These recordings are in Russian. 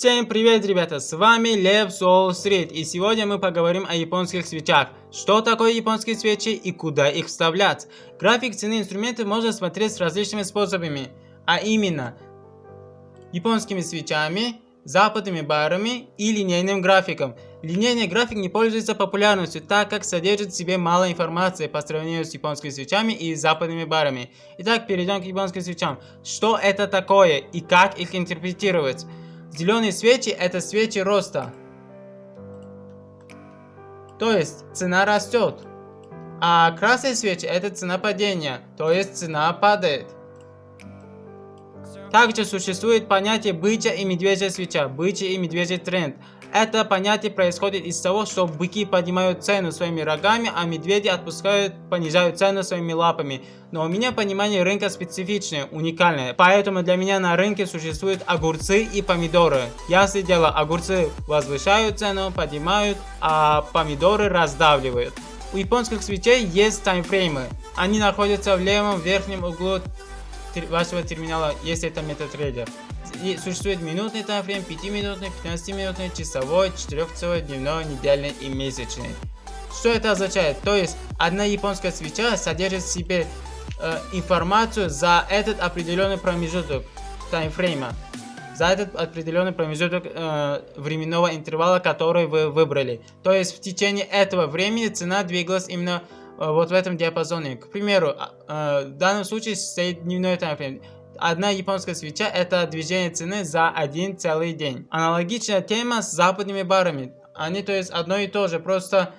Всем привет, ребята, с вами Лев Сол Стрит, и сегодня мы поговорим о японских свечах. Что такое японские свечи и куда их вставлять? График цены инструментов можно смотреть с различными способами, а именно японскими свечами, западными барами и линейным графиком. Линейный график не пользуется популярностью, так как содержит в себе мало информации по сравнению с японскими свечами и западными барами. Итак, перейдем к японским свечам. Что это такое и как их интерпретировать? Зеленые свечи это свечи роста. То есть цена растет. А красные свечи это цена падения. То есть цена падает. Также существует понятие бычья и медвежья свеча, бычий и медвежий тренд. Это понятие происходит из того, что быки поднимают цену своими рогами, а медведи отпускают, понижают цену своими лапами. Но у меня понимание рынка специфичное, уникальное. Поэтому для меня на рынке существуют огурцы и помидоры. Ясное дело, огурцы возвышают цену, поднимают, а помидоры раздавливают. У японских свечей есть таймфреймы. Они находятся в левом верхнем углу вашего терминала, если это MetaTrader. И существует минутный таймфрейм, 5-минутный, 15-минутный, часовой, 4-часовой, дневной, недельный и месячный. Что это означает? То есть, одна японская свеча содержит в себе э, информацию за этот определенный промежуток таймфрейма. За этот определенный промежуток э, временного интервала, который вы выбрали. То есть, в течение этого времени цена двигалась именно вот в этом диапазоне. К примеру, а, э, в данном случае стоит дневной таймфрейм. Одна японская свеча это движение цены за один целый день. Аналогичная тема с западными барами. Они то есть одно и то же, просто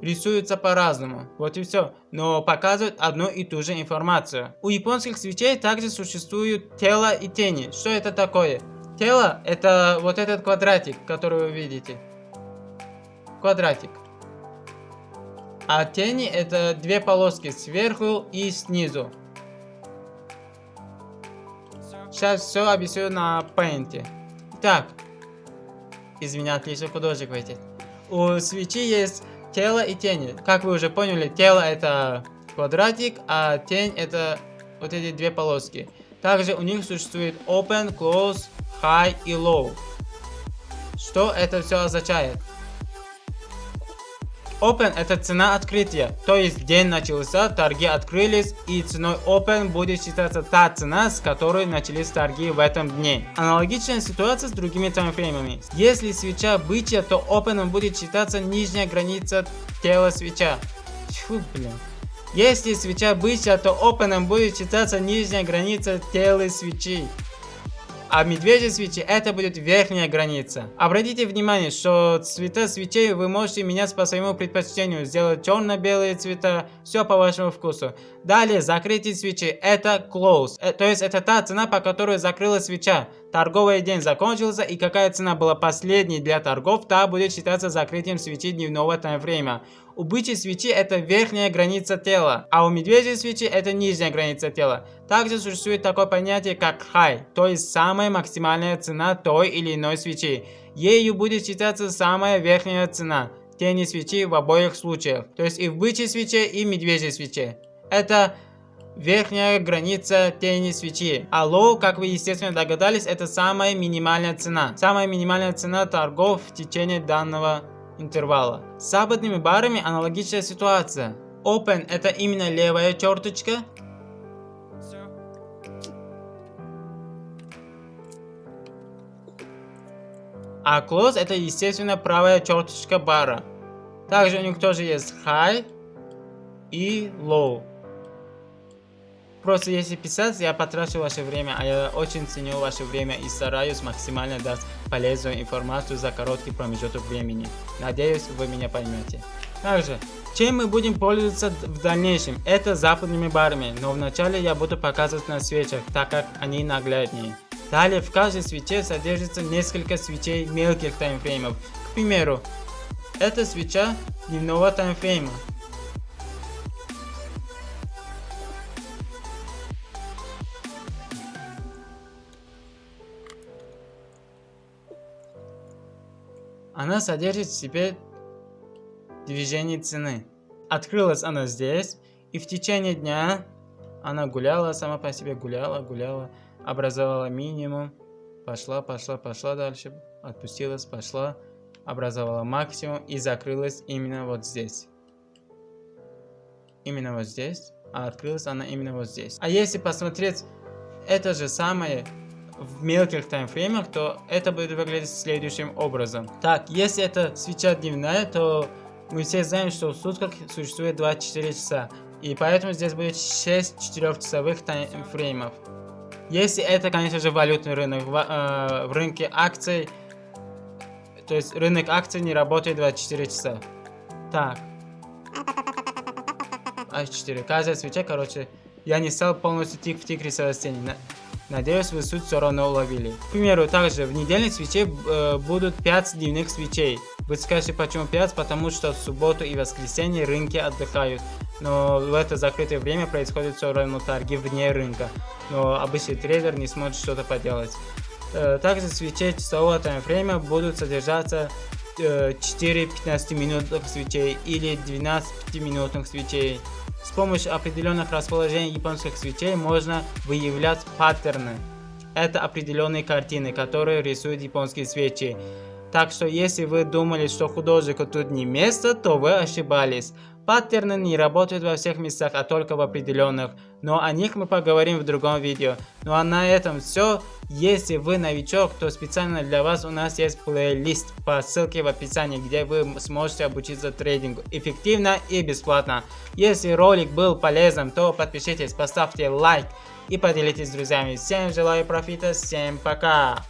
рисуются по-разному. Вот и все. Но показывают одну и ту же информацию. У японских свечей также существуют тело и тени. Что это такое? Тело это вот этот квадратик, который вы видите. Квадратик. А тени это две полоски сверху и снизу. Сейчас все объясню на пейнте. Так. Извиня, отличный художник в У свечи есть тело и тени. Как вы уже поняли, тело это квадратик, а тень это вот эти две полоски. Также у них существует open, close, high и low. Что это все означает? Open это цена открытия, то есть день начался, торги открылись и ценой Open будет считаться та цена, с которой начались торги в этом дне. Аналогичная ситуация с другими таймфреймами. Если свеча бычья, то Open будет считаться нижняя граница тела свеча. Фу, блин. Если свеча бычья, то Open будет считаться нижняя граница тела свечи а медвежьи свечи это будет верхняя граница. Обратите внимание, что цвета свечей вы можете менять по своему предпочтению, сделать черно-белые цвета, все по вашему вкусу. Далее, закрытие свечи это close, э, то есть это та цена, по которой закрыла свеча. Торговый день закончился и какая цена была последней для торгов, та будет считаться закрытием свечи дневного таймфрейма. У бычьей свечи это верхняя граница тела, а у медвежьей свечи это нижняя граница тела. Также существует такое понятие как high, то есть самая максимальная цена той или иной свечи. Ею будет считаться самая верхняя цена тени свечи в обоих случаях, то есть и в бычьей свече и медвежьей свече. Это верхняя граница тени свечи. А low, как вы естественно догадались, это самая минимальная цена. Самая минимальная цена торгов в течение данного интервала. С западными барами аналогичная ситуация. Open это именно левая черточка. А close это естественно правая черточка бара. Также у них тоже есть high и low. Просто если писать, я потрачу ваше время, а я очень ценю ваше время и стараюсь максимально дать полезную информацию за короткий промежуток времени. Надеюсь, вы меня поймете. Также, чем мы будем пользоваться в дальнейшем? Это западными барами, но вначале я буду показывать на свечах, так как они нагляднее. Далее, в каждой свече содержится несколько свечей мелких таймфреймов. К примеру, это свеча дневного таймфрейма. Она содержит в себе движение цены. Открылась она здесь, и в течение дня она гуляла, сама по себе гуляла, гуляла, образовала минимум, пошла, пошла, пошла дальше, отпустилась, пошла, образовала максимум и закрылась именно вот здесь. Именно вот здесь, а открылась она именно вот здесь. А если посмотреть это же самое в мелких таймфреймах, то это будет выглядеть следующим образом. Так, если это свеча дневная, то мы все знаем, что в сутках существует 24 часа. И поэтому здесь будет 6 4-часовых таймфреймов. Если это, конечно же, валютный рынок, в, э, в рынке акций, то есть рынок акций не работает 24 часа. Так. А4. Каждая свеча, короче, я не стал полностью тик в тик рисовать стены. Надеюсь, вы суть все равно уловили. К примеру, также в недельной свече э, будут 5 дневных свечей. Вы скажете, почему 5? Потому что в субботу и воскресенье рынки отдыхают. Но в это закрытое время происходит все равно торги вне рынка. Но обычный трейдер не сможет что-то поделать. Э, также свечи часового таймфрейма будут содержаться 4 э, 15 минутных свечей или 12 5 минутных свечей. С помощью определенных расположений японских свечей можно выявлять паттерны. Это определенные картины, которые рисуют японские свечи. Так что если вы думали, что художнику тут не место, то вы ошибались. Паттерны не работают во всех местах, а только в определенных. Но о них мы поговорим в другом видео. Ну а на этом все. Если вы новичок, то специально для вас у нас есть плейлист по ссылке в описании, где вы сможете обучиться трейдингу эффективно и бесплатно. Если ролик был полезным, то подпишитесь, поставьте лайк и поделитесь с друзьями. Всем желаю профита, всем пока!